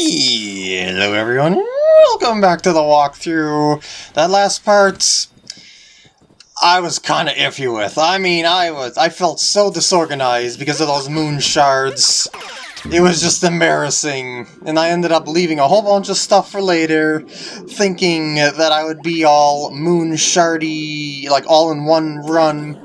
Hello everyone, welcome back to the walkthrough. That last part, I was kind of iffy with. I mean, I was, I felt so disorganized because of those moon shards. It was just embarrassing, and I ended up leaving a whole bunch of stuff for later, thinking that I would be all moon shardy, like all in one run,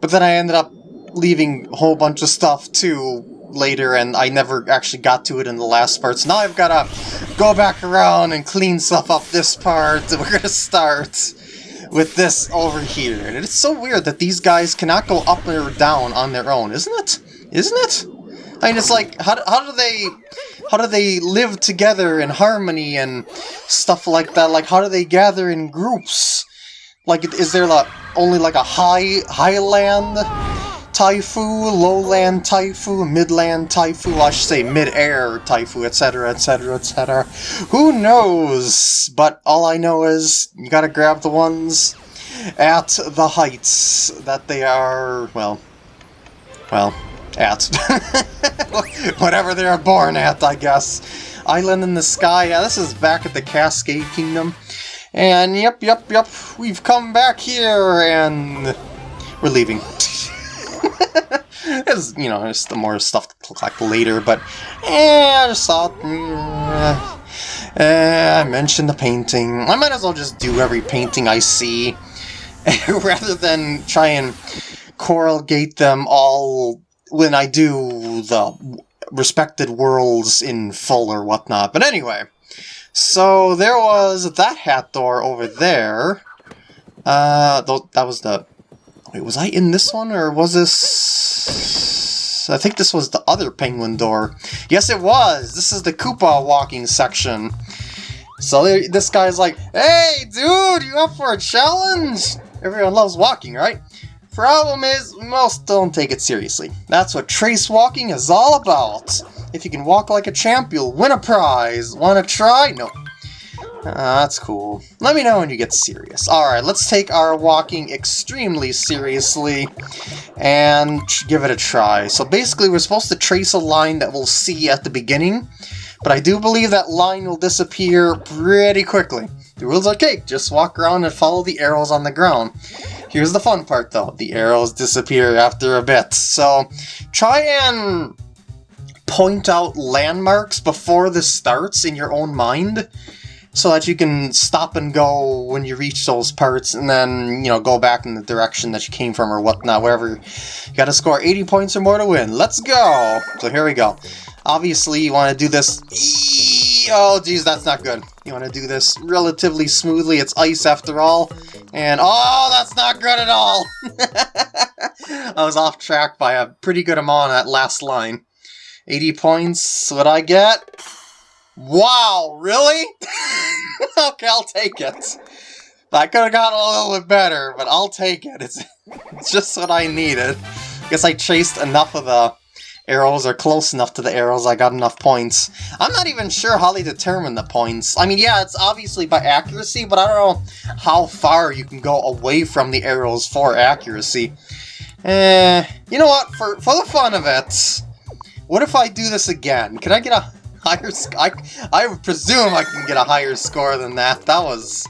but then I ended up leaving a whole bunch of stuff too, later and I never actually got to it in the last part. So now I've got to go back around and clean stuff up this part. We're going to start with this over here. And it's so weird that these guys cannot go up or down on their own, isn't it? Isn't it? I mean, it's like, how, how do they... How do they live together in harmony and stuff like that? Like, how do they gather in groups? Like, is there like, only like a high highland Ty-foo, lowland Ty-foo, midland Ty-foo, I should say mid-air Ty-foo, etc., etc., etc. Who knows? But all I know is you gotta grab the ones at the heights that they are, well, well, at. Whatever they're born at, I guess. Island in the sky, yeah, this is back at the Cascade Kingdom. And yep, yep, yep, we've come back here and we're leaving. it's, you know, it's the more stuff to collect later, but eh, I just thought, mm, eh, I mentioned the painting. I might as well just do every painting I see, rather than try and corrugate them all when I do the respected worlds in full or whatnot. But anyway, so there was that hat door over there. Uh, that was the Wait, was I in this one, or was this... I think this was the other penguin door. Yes, it was! This is the Koopa walking section. So this guy's like, Hey, dude, you up for a challenge? Everyone loves walking, right? Problem is, most don't take it seriously. That's what trace walking is all about. If you can walk like a champ, you'll win a prize. Wanna try? No, uh, that's cool. Let me know when you get serious. Alright, let's take our walking extremely seriously and give it a try. So basically we're supposed to trace a line that we'll see at the beginning, but I do believe that line will disappear pretty quickly. The rules are cake, just walk around and follow the arrows on the ground. Here's the fun part though, the arrows disappear after a bit, so try and point out landmarks before this starts in your own mind so that you can stop and go when you reach those parts and then, you know, go back in the direction that you came from or whatnot, wherever. You gotta score 80 points or more to win. Let's go! So here we go. Obviously, you want to do this... Oh, geez, that's not good. You want to do this relatively smoothly. It's ice after all. And, oh, that's not good at all! I was off track by a pretty good amount on that last line. 80 points, what I get? Wow, really? okay, I'll take it. I could have gotten a little bit better, but I'll take it. It's, it's just what I needed. Guess I chased enough of the arrows, or close enough to the arrows, I got enough points. I'm not even sure how they determine the points. I mean, yeah, it's obviously by accuracy, but I don't know how far you can go away from the arrows for accuracy. Eh, you know what, for, for the fun of it, what if I do this again? Can I get a higher I, I presume I can get a higher score than that. That was...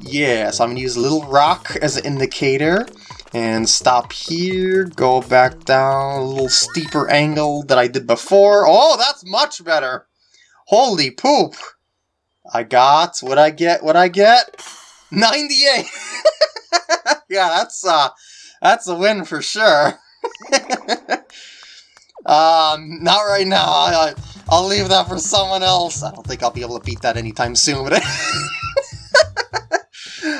Yeah, so I'm going to use a little rock as an indicator. And stop here, go back down a little steeper angle that I did before. Oh, that's much better! Holy poop! I got, what I get, what I get? 98! yeah, that's, uh, that's a win for sure. um, not right now. I, I'll leave that for someone else. I don't think I'll be able to beat that anytime soon. But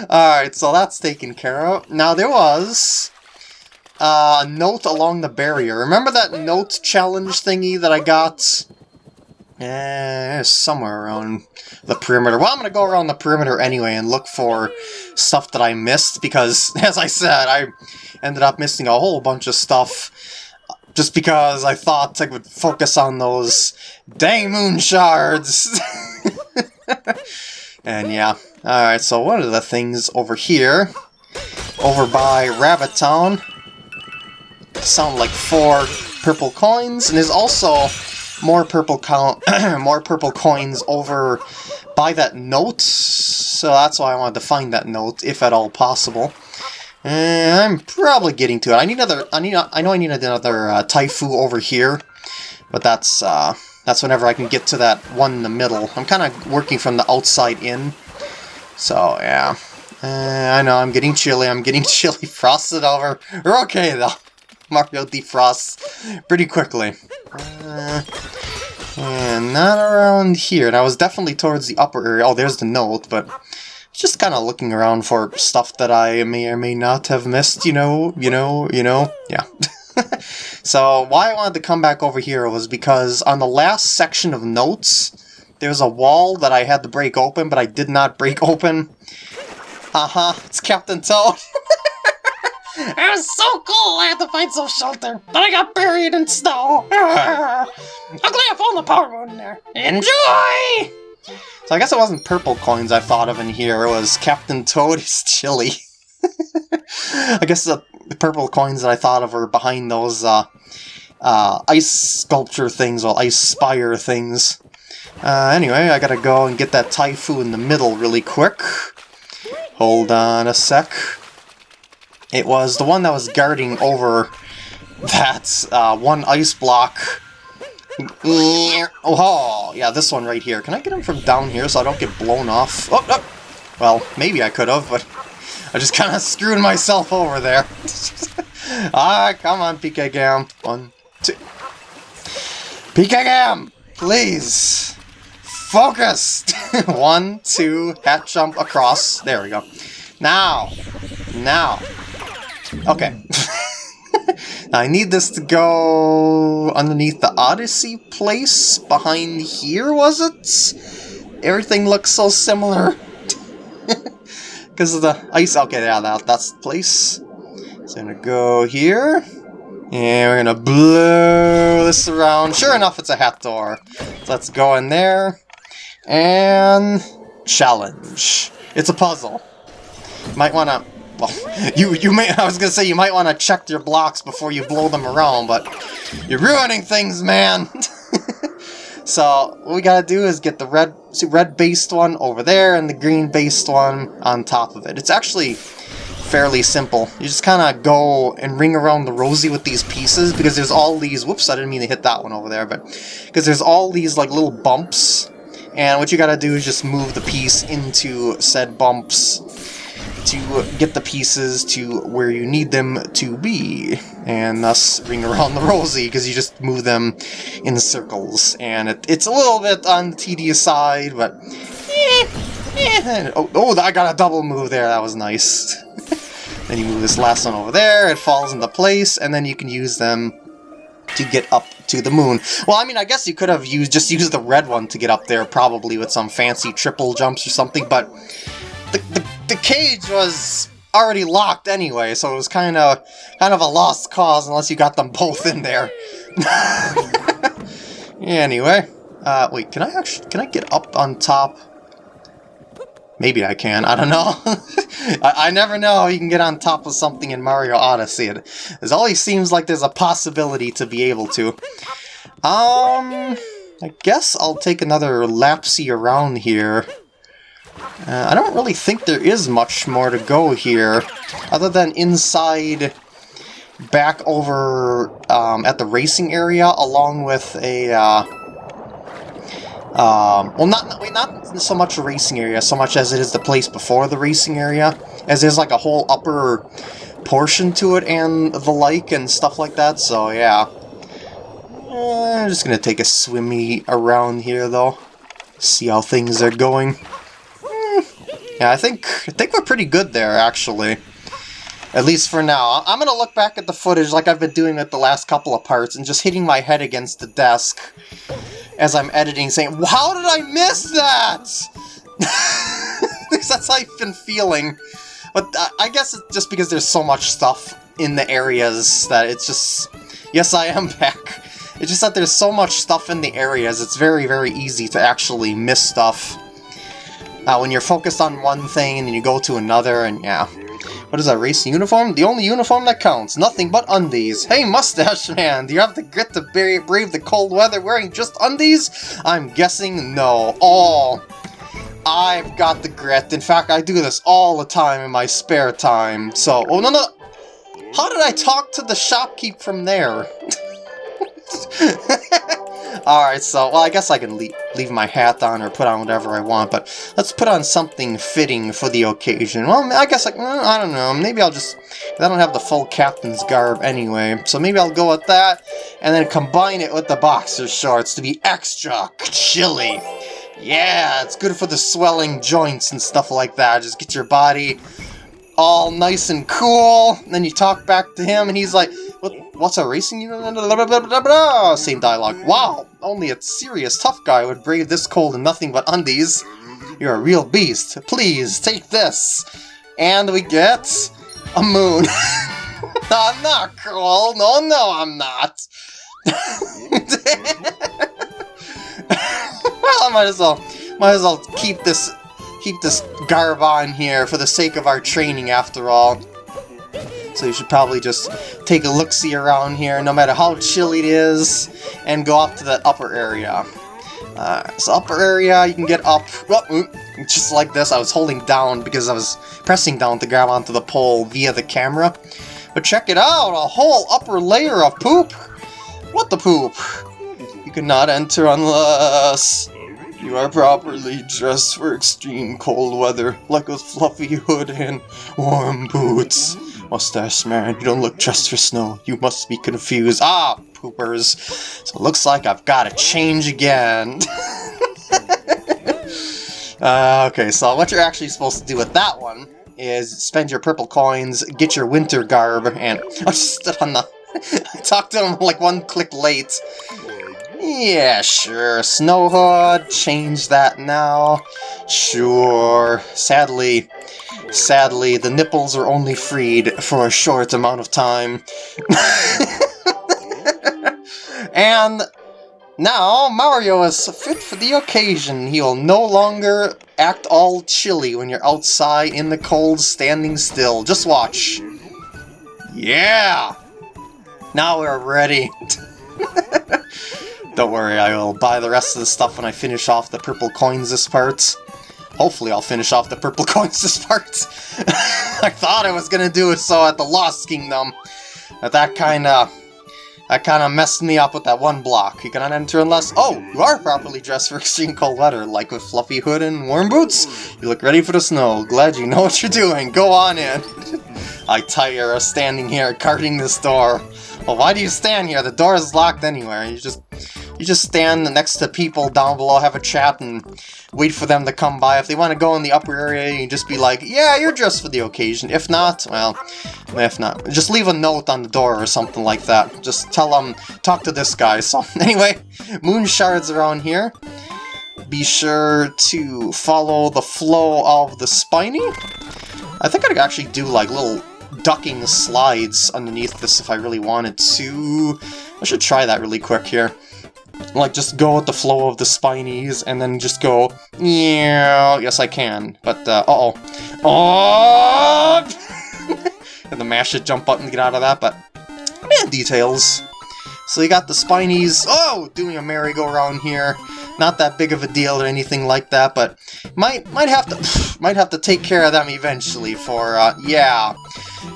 Alright, so that's taken care of. Now, there was a note along the barrier. Remember that note challenge thingy that I got? Eh, somewhere around the perimeter. Well, I'm going to go around the perimeter anyway and look for stuff that I missed, because, as I said, I ended up missing a whole bunch of stuff just because I thought I would focus on those dang moon shards. and yeah, alright, so one of the things over here, over by Rabbit Town, sound like four purple coins, and there's also more purple more purple coins over by that note, so that's why I wanted to find that note, if at all possible. And I'm probably getting to it. I need another. I need. I know I need another uh, Ty-foo over here, but that's uh, that's whenever I can get to that one in the middle. I'm kind of working from the outside in, so yeah. Uh, I know I'm getting chilly. I'm getting chilly. Frosted over. We're okay though. Mario defrosts pretty quickly. Uh, and not around here. And I was definitely towards the upper area. Oh, there's the note, but just kind of looking around for stuff that I may or may not have missed, you know, you know, you know, yeah. so why I wanted to come back over here was because on the last section of notes, there's a wall that I had to break open, but I did not break open. Uh-huh, it's Captain Toad. it was so cool I had to find some shelter, but I got buried in snow. I'm glad I found the power moon in there. Enjoy! So I guess it wasn't purple coins I thought of in here, it was Captain Toad's chili. I guess the purple coins that I thought of were behind those uh, uh, ice sculpture things, or ice spire things. Uh, anyway, I gotta go and get that Ty-foo in the middle really quick. Hold on a sec. It was the one that was guarding over that uh, one ice block Oh, yeah, this one right here. Can I get him from down here so I don't get blown off? Oh, oh. Well, maybe I could have, but I just kind of screwed myself over there. ah, come on, PK Gam. One, two. PK Gam, please. Focus. One, two, hat jump across. There we go. Now. Now. Okay. I need this to go underneath the Odyssey place behind here, was it? Everything looks so similar. Because of the ice. Okay, yeah, that, that's the place. So I'm going to go here. And we're going to blow this around. Sure enough, it's a hat door. So let's go in there. And challenge. It's a puzzle. Might want to well, you you may I was gonna say you might want to check your blocks before you blow them around, but you're ruining things, man. so what we gotta do is get the red red based one over there and the green based one on top of it. It's actually fairly simple. You just kind of go and ring around the rosy with these pieces because there's all these. Whoops, I didn't mean to hit that one over there, but because there's all these like little bumps, and what you gotta do is just move the piece into said bumps to get the pieces to where you need them to be, and thus ring around the rosy, because you just move them in circles. And it, it's a little bit on the tedious side, but... Eh, eh. Oh, oh, I got a double move there, that was nice. then you move this last one over there, it falls into place, and then you can use them to get up to the moon. Well, I mean, I guess you could have used just used the red one to get up there, probably with some fancy triple jumps or something, but the, the the cage was already locked anyway, so it was kind of kind of a lost cause unless you got them both in there. anyway, uh, wait, can I actually can I get up on top? Maybe I can. I don't know. I, I, never know you can get on top of something in Mario Odyssey. It, it always seems like there's a possibility to be able to. Um, I guess I'll take another lapsy around here. Uh, I don't really think there is much more to go here, other than inside back over um, at the racing area, along with a... Uh, um, well, not, not so much a racing area, so much as it is the place before the racing area, as there's like a whole upper portion to it and the like and stuff like that, so yeah. Uh, I'm just gonna take a swimmy around here, though. See how things are going. Yeah, I think I think we're pretty good there, actually. At least for now. I'm gonna look back at the footage like I've been doing with the last couple of parts and just hitting my head against the desk as I'm editing, saying, How did I miss that? that's how I've been feeling. But I guess it's just because there's so much stuff in the areas that it's just... Yes, I am back. It's just that there's so much stuff in the areas, it's very, very easy to actually miss stuff. Uh, when you're focused on one thing and you go to another, and yeah. What is that, racing uniform? The only uniform that counts, nothing but undies. Hey, Mustache Man, do you have the grit to brave the cold weather wearing just undies? I'm guessing no. Oh, I've got the grit. In fact, I do this all the time in my spare time. So, oh no, no. How did I talk to the shopkeep from there? Alright, so, well, I guess I can leave, leave my hat on or put on whatever I want, but let's put on something fitting for the occasion. Well, I guess, I, I don't know, maybe I'll just, I don't have the full captain's garb anyway, so maybe I'll go with that, and then combine it with the boxer shorts to be extra chilly. Yeah, it's good for the swelling joints and stuff like that. Just get your body all nice and cool. And then you talk back to him, and he's like, what, what's a racing unit? Same dialogue. Wow, only a serious tough guy would brave this cold in nothing but undies. You're a real beast. Please, take this. And we get a moon. I'm not cool. No, no, I'm not. well, I might as well, might as well keep this, keep this garb on here for the sake of our training, after all. So you should probably just take a look-see around here, no matter how chilly it is, and go up to the upper area. Uh, so upper area, you can get up, just like this. I was holding down because I was pressing down to grab onto the pole via the camera. But check it out, a whole upper layer of poop! What the poop? You cannot enter unless you are properly dressed for extreme cold weather, like a fluffy hood and warm boots. Mustache man, you don't look dressed for snow. You must be confused. Ah, poopers. So it looks like I've got to change again. uh, okay, so what you're actually supposed to do with that one is spend your purple coins, get your winter garb, and... I just stood on the... I talked to him like one click late. Yeah, sure. Snow Hood, change that now. Sure. Sadly, sadly, the nipples are only freed for a short amount of time. and now Mario is fit for the occasion. He will no longer act all chilly when you're outside in the cold standing still. Just watch. Yeah! Now we're ready. Don't worry, I will buy the rest of the stuff when I finish off the purple coins this part. Hopefully I'll finish off the purple coins this part. I thought I was gonna do it so at the Lost Kingdom. But that kinda... That kinda messed me up with that one block. You cannot enter unless... Oh, you are properly dressed for extreme cold weather, like with fluffy hood and warm boots. You look ready for the snow. Glad you know what you're doing. Go on in. I tire of standing here guarding this door. Well, why do you stand here? The door is locked anywhere. You just you just stand next to people down below, have a chat, and wait for them to come by. If they want to go in the upper area, you just be like, yeah, you're dressed for the occasion. If not, well, if not, just leave a note on the door or something like that. Just tell them, talk to this guy. So, anyway, moon shards around here. Be sure to follow the flow of the spiny. I think I could actually do, like, little ducking slides underneath this if I really wanted to. I should try that really quick here. Like, just go with the flow of the spinies, and then just go, yeah, yes I can, but, uh, uh-oh. Oh! and the mash it jump button to get out of that, but, yeah, details. So you got the spinies, oh, doing a merry-go-round here. Not that big of a deal or anything like that, but might might have to might have to take care of them eventually for uh, yeah,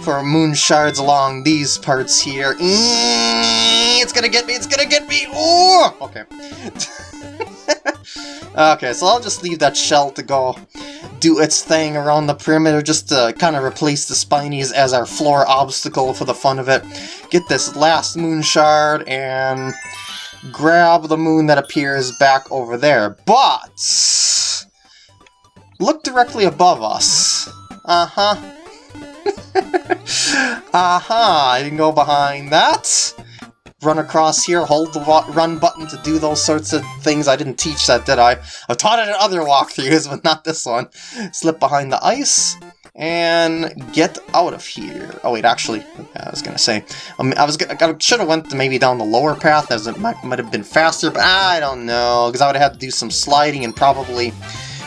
for moon shards along these parts here. It's gonna get me! It's gonna get me! Ooh! Okay. okay, so I'll just leave that shell to go do its thing around the perimeter just to kind of replace the spinies as our floor obstacle for the fun of it. Get this last moon shard and grab the moon that appears back over there. But... Look directly above us. Uh-huh. uh-huh, I can go behind that. Run across here, hold the run button to do those sorts of things. I didn't teach that, did I? I've taught it in other walkthroughs, but not this one. Slip behind the ice and get out of here. Oh wait, actually, I was gonna say, um, I was I should have went maybe down the lower path as it might, might have been faster, but I don't know, because I would have had to do some sliding and probably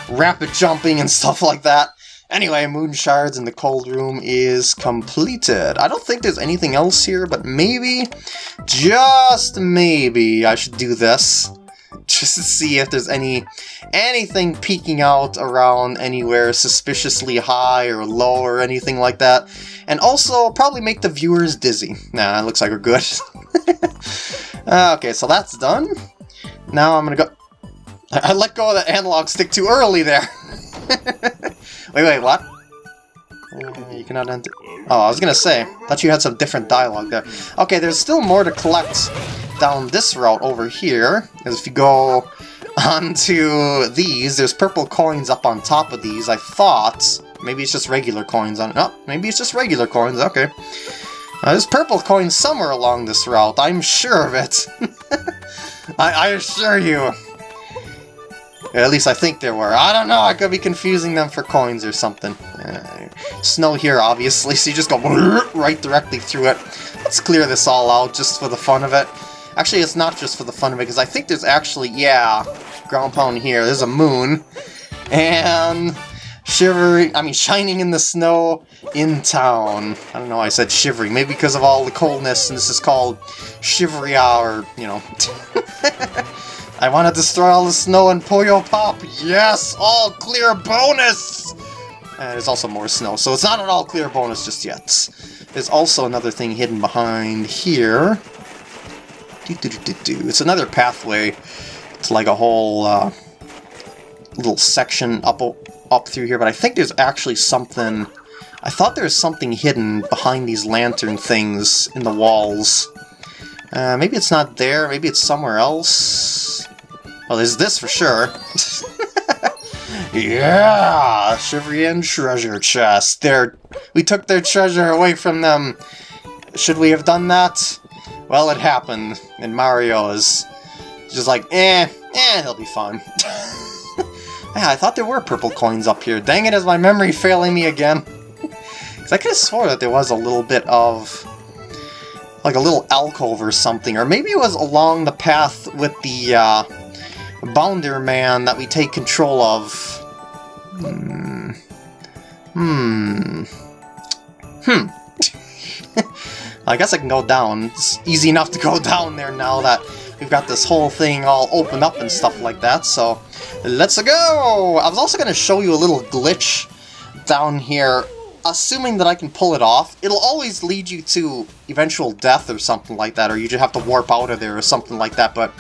rapid jumping and stuff like that. Anyway, Moon Shards in the cold room is completed. I don't think there's anything else here, but maybe, just maybe, I should do this. Just to see if there's any anything peeking out around anywhere suspiciously high or low or anything like that. And also, probably make the viewers dizzy. Nah, it looks like we're good. Uh, okay, so that's done. Now I'm gonna go... I let go of the analog stick too early there. Wait, wait, what? Uh, you cannot enter... Oh, I was gonna say, thought you had some different dialogue there. Okay, there's still more to collect down this route over here. If you go onto these, there's purple coins up on top of these, I thought. Maybe it's just regular coins on it. Oh, maybe it's just regular coins, okay. Uh, there's purple coins somewhere along this route, I'm sure of it. I, I assure you. At least I think there were. I don't know, I could be confusing them for coins or something. Uh, snow here, obviously, so you just go right directly through it. Let's clear this all out just for the fun of it. Actually, it's not just for the fun of it, because I think there's actually, yeah, ground pound here. There's a moon. And shivering, I mean, shining in the snow in town. I don't know why I said shivering. Maybe because of all the coldness, and this is called Shiveria, or, you know. I want to destroy all the snow and Puyo Pop. Yes, all clear bonus! And there's also more snow, so it's not an all clear bonus just yet. There's also another thing hidden behind here. Do, do, do, It's another pathway. It's like a whole uh, little section up up through here, but I think there's actually something... I thought there was something hidden behind these lantern things in the walls. Uh, maybe it's not there, maybe it's somewhere else. Well, there's this for sure. yeah! Shiverian treasure chest. There, we took their treasure away from them. Should we have done that? Well, it happened, and Mario is just like, eh, eh, he'll be fine. yeah, I thought there were purple coins up here. Dang it, is my memory failing me again? Because I could have swore that there was a little bit of... Like a little alcove or something, or maybe it was along the path with the uh, Bounder Man that we take control of. Hmm. Hmm. Hmm. I guess I can go down. It's easy enough to go down there now that we've got this whole thing all opened up and stuff like that, so let's go! I was also going to show you a little glitch down here, assuming that I can pull it off. It'll always lead you to eventual death or something like that, or you just have to warp out of there or something like that, but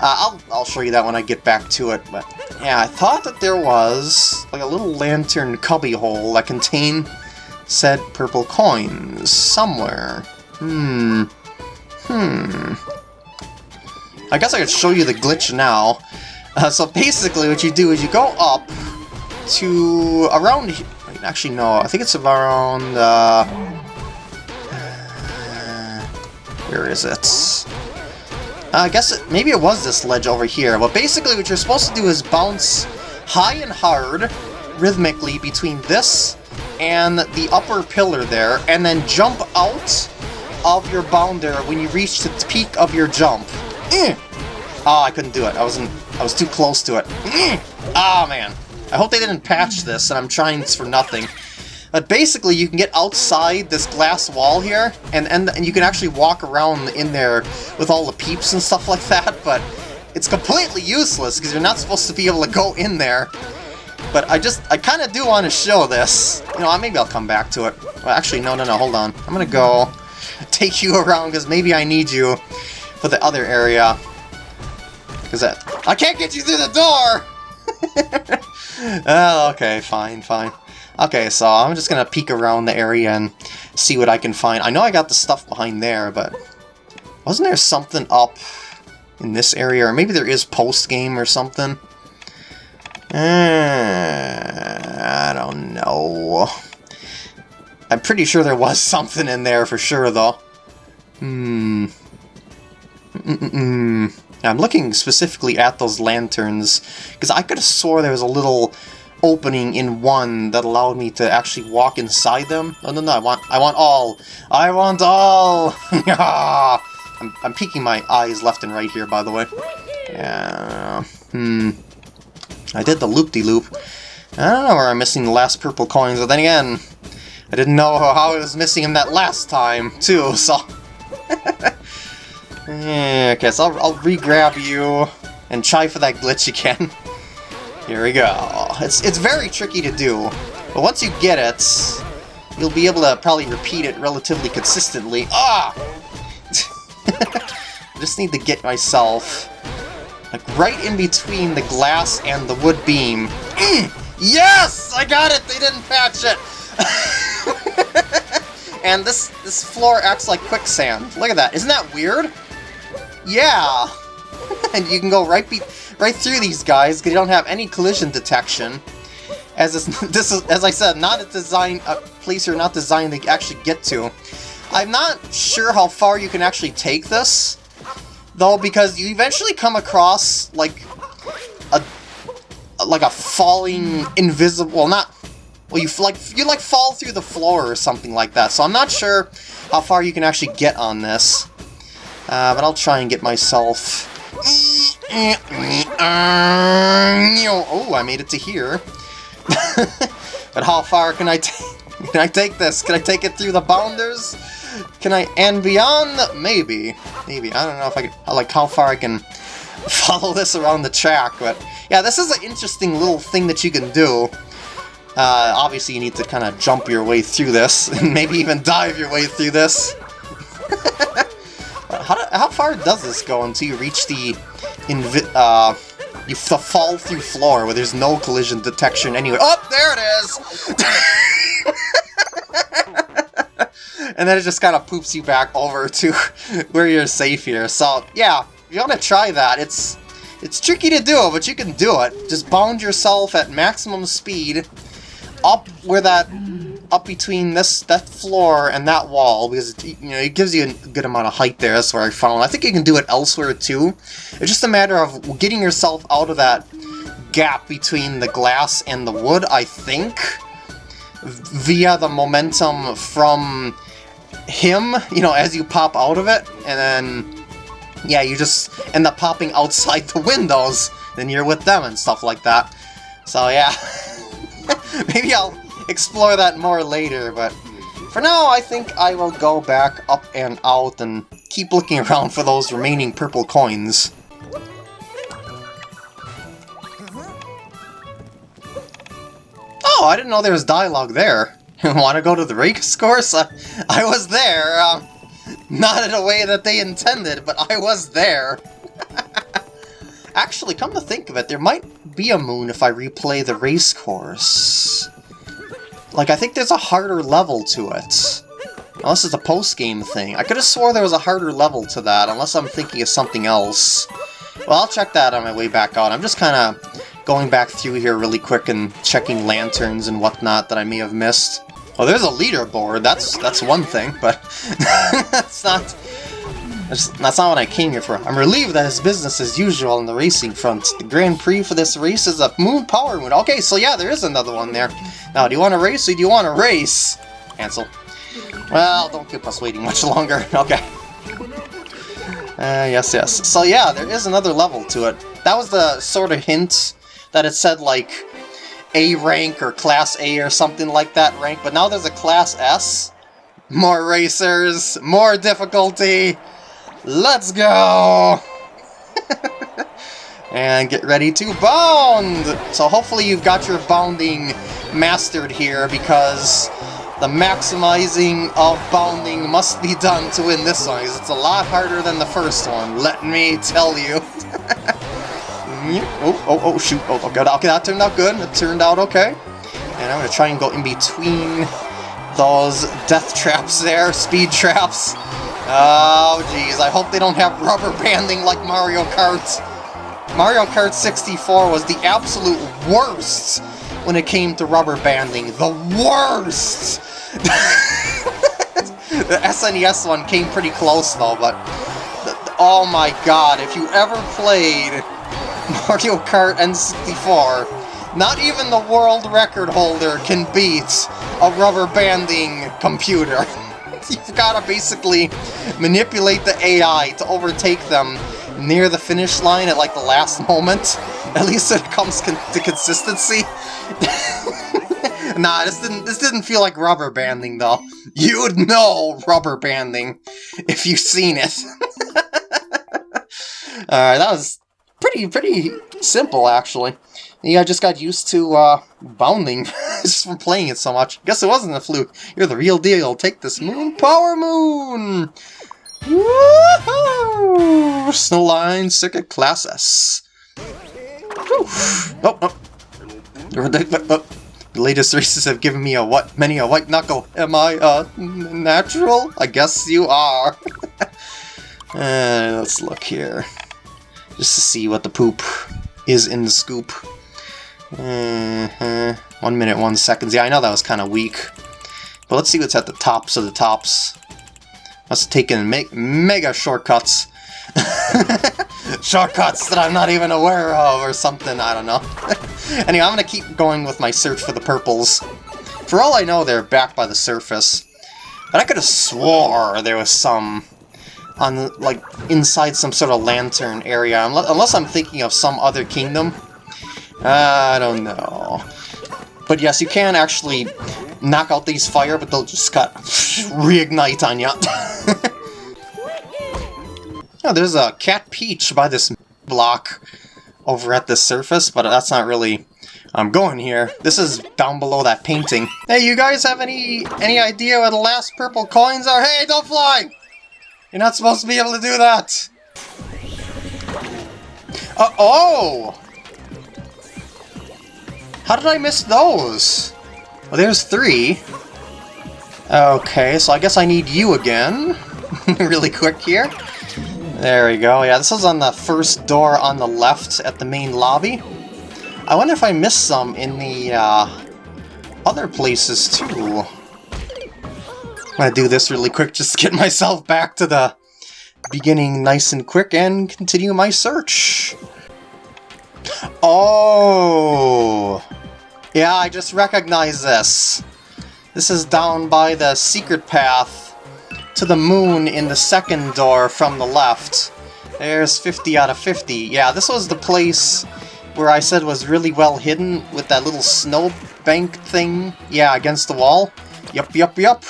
I'll, I'll show you that when I get back to it. But yeah, I thought that there was like a little lantern cubby hole that contained said purple coins somewhere. Hmm. Hmm. I guess I could show you the glitch now. Uh, so basically what you do is you go up to around... Wait, actually no, I think it's around... Uh, uh, where is it? Uh, I guess it, maybe it was this ledge over here. But basically what you're supposed to do is bounce high and hard rhythmically between this and the upper pillar there, and then jump out of your bounder when you reach the peak of your jump. Mm. Oh, I couldn't do it. I wasn't. I was too close to it. Mm. Oh man. I hope they didn't patch this, and I'm trying for nothing. But basically, you can get outside this glass wall here, and, and, and you can actually walk around in there with all the peeps and stuff like that, but it's completely useless, because you're not supposed to be able to go in there. But I just, I kind of do want to show this. You know, maybe I'll come back to it. Well, actually, no, no, no, hold on. I'm going to go take you around, because maybe I need you for the other area. Because I I can't get you through the door! oh, okay, fine, fine. Okay, so I'm just gonna peek around the area and see what I can find. I know I got the stuff behind there, but wasn't there something up in this area? Or maybe there is post-game or something? Uh, I don't know. I'm pretty sure there was something in there for sure, though. Hmm. Mm -mm -mm. I'm looking specifically at those lanterns, because I could have swore there was a little opening in one that allowed me to actually walk inside them. No, no, no, I want, I want all! I want all! I'm, I'm peeking my eyes left and right here, by the way. Yeah, hmm. I did the loop-de-loop. -loop. I don't know where I'm missing the last purple coins, but then again, I didn't know how I was missing them that last time, too, so... okay, so I'll, I'll re-grab you and try for that glitch again. Here we go. It's, it's very tricky to do, but once you get it, you'll be able to probably repeat it relatively consistently. Ah! I just need to get myself like right in between the glass and the wood beam. Mm! Yes! I got it! They didn't patch it! and this this floor acts like quicksand. Look at that. Isn't that weird? Yeah! and you can go right be right through these guys because you don't have any collision detection. As this, this is, as I said, not a design a place you're not designed to actually get to. I'm not sure how far you can actually take this, though, because you eventually come across like a like a falling invisible, well, not, well, you like you like fall through the floor or something like that. So I'm not sure how far you can actually get on this, uh, but I'll try and get myself. Oh, I made it to here. but how far can I can I take this? Can I take it through the bounders? Can I and beyond? Maybe, maybe. I don't know if I can. Like how far I can follow this around the track, but yeah, this is an interesting little thing that you can do. Uh, obviously, you need to kind of jump your way through this, and maybe even dive your way through this. How, do, how far does this go until you reach the invi uh, you fall through floor where there's no collision detection anywhere? Oh, there it is! and then it just kind of poops you back over to where you're safe here. So, yeah, you want to try that. It's it's tricky to do, but you can do it. Just bound yourself at maximum speed up where that up between this that floor and that wall because it, you know it gives you a good amount of height there. That's where I found. I think you can do it elsewhere too. It's just a matter of getting yourself out of that gap between the glass and the wood. I think via the momentum from him. You know, as you pop out of it, and then yeah, you just end up popping outside the windows, then you're with them and stuff like that. So yeah, maybe I'll explore that more later, but for now I think I will go back up and out and keep looking around for those remaining purple coins. Oh, I didn't know there was dialogue there. Want to go to the race course? I, I was there. Um, not in a way that they intended, but I was there. Actually, come to think of it, there might be a moon if I replay the race course. Like, I think there's a harder level to it. Unless it's a post-game thing. I could have swore there was a harder level to that, unless I'm thinking of something else. Well, I'll check that on my way back out. I'm just kind of going back through here really quick and checking lanterns and whatnot that I may have missed. Well, there's a leaderboard. That's that's one thing, but that's not that's, not what I came here for. I'm relieved that it's business as usual on the racing front. The Grand Prix for this race is a Moon Power Moon. Okay, so yeah, there is another one there. Now, do you want to race or do you want to race? Ansel. Well, don't keep us waiting much longer. Okay. Uh, yes, yes. So yeah, there is another level to it. That was the sort of hint that it said, like, a rank or Class A or something like that rank, but now there's a Class S. More racers, more difficulty. Let's go! and get ready to bound! So hopefully you've got your bounding mastered here because the maximizing of bounding must be done to win this one because it's a lot harder than the first one, let me tell you. Oh, oh, oh, shoot. Oh, okay, okay, that turned out good. It turned out okay. And I'm going to try and go in between those death traps there, speed traps. Oh, jeez. I hope they don't have rubber banding like Mario Kart. Mario Kart 64 was the absolute worst when it came to rubber banding. The worst! the SNES one came pretty close, though, but... Oh my god, if you ever played Mario Kart N64. Not even the world record holder can beat a rubber banding computer. You've got to basically manipulate the AI to overtake them near the finish line at like the last moment. At least when it comes con to consistency. nah, this didn't this didn't feel like rubber banding though. You would know rubber banding if you've seen it. Alright, that was pretty pretty simple actually. Yeah, I just got used to uh, bounding just from playing it so much. Guess it wasn't a fluke. You're the real deal. Take this moon power moon. Woohoo! Snowline Circuit Class S. Oh, oh. The latest races have given me a what? Many a white knuckle. Am I, uh, natural? I guess you are. uh, let's look here. Just to see what the poop is in the scoop. -huh. One minute, one seconds. Yeah, I know that was kind of weak. But let's see what's at the tops of the tops. Must have taken me mega shortcuts. shortcuts that I'm not even aware of or something, I don't know. anyway, I'm going to keep going with my search for the purples. For all I know, they're back by the surface. But I could have swore there was some on, like, inside some sort of lantern area. Unless I'm thinking of some other kingdom. I don't know. But yes, you can actually knock out these fire, but they'll just cut reignite on you. oh, there's a cat peach by this block over at the surface, but that's not really... I'm going here. This is down below that painting. Hey, you guys have any any idea where the last purple coins are? Hey, don't fly! You're not supposed to be able to do that! Uh oh! How did I miss those? Well, there's three. Okay, so I guess I need you again. really quick here. There we go. Yeah, this is on the first door on the left at the main lobby. I wonder if I missed some in the uh, other places too. I'm gonna do this really quick just to get myself back to the beginning nice and quick and continue my search. Oh! Yeah, I just recognize this. This is down by the secret path to the moon in the second door from the left. There's 50 out of 50. Yeah, this was the place where I said was really well hidden with that little snow bank thing. Yeah, against the wall. Yup, yup, yup.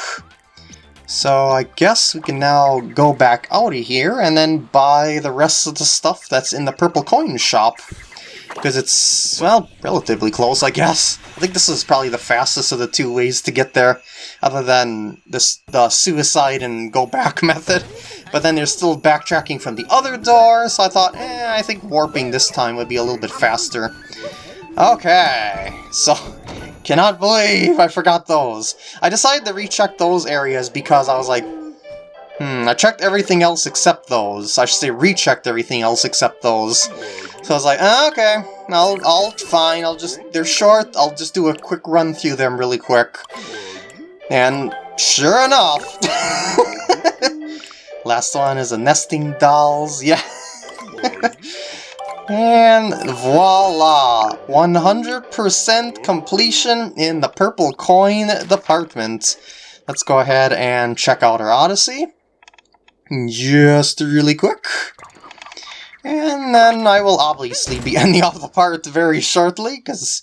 So I guess we can now go back out of here and then buy the rest of the stuff that's in the purple coin shop because it's, well, relatively close, I guess. I think this is probably the fastest of the two ways to get there, other than this the suicide and go back method. But then there's still backtracking from the other door, so I thought, eh, I think warping this time would be a little bit faster. Okay, so cannot believe I forgot those. I decided to recheck those areas because I was like, Hmm, I checked everything else except those. I should say rechecked everything else except those. So I was like, oh, okay, I'll, I'll, fine, I'll just, they're short, I'll just do a quick run through them really quick. And sure enough, last one is a nesting dolls, yeah. and voila, 100% completion in the purple coin department. Let's go ahead and check out our Odyssey just really quick. And then I will obviously be ending off the part very shortly, because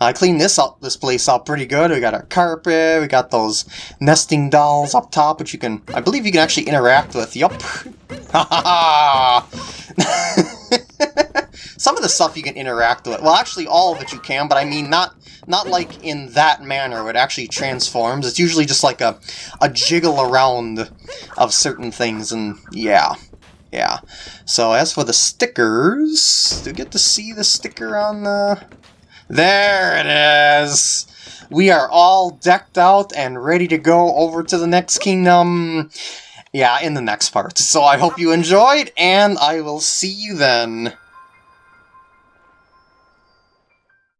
I cleaned this up, this place up pretty good. We got our carpet, we got those nesting dolls up top, which you can, I believe you can actually interact with. Yup. Some of the stuff you can interact with. Well, actually all of it you can, but I mean not not like in that manner it actually transforms. It's usually just like a, a jiggle around of certain things, and yeah. Yeah. So as for the stickers, do you get to see the sticker on the... There it is! We are all decked out and ready to go over to the next kingdom. Yeah, in the next part. So I hope you enjoyed, and I will see you then.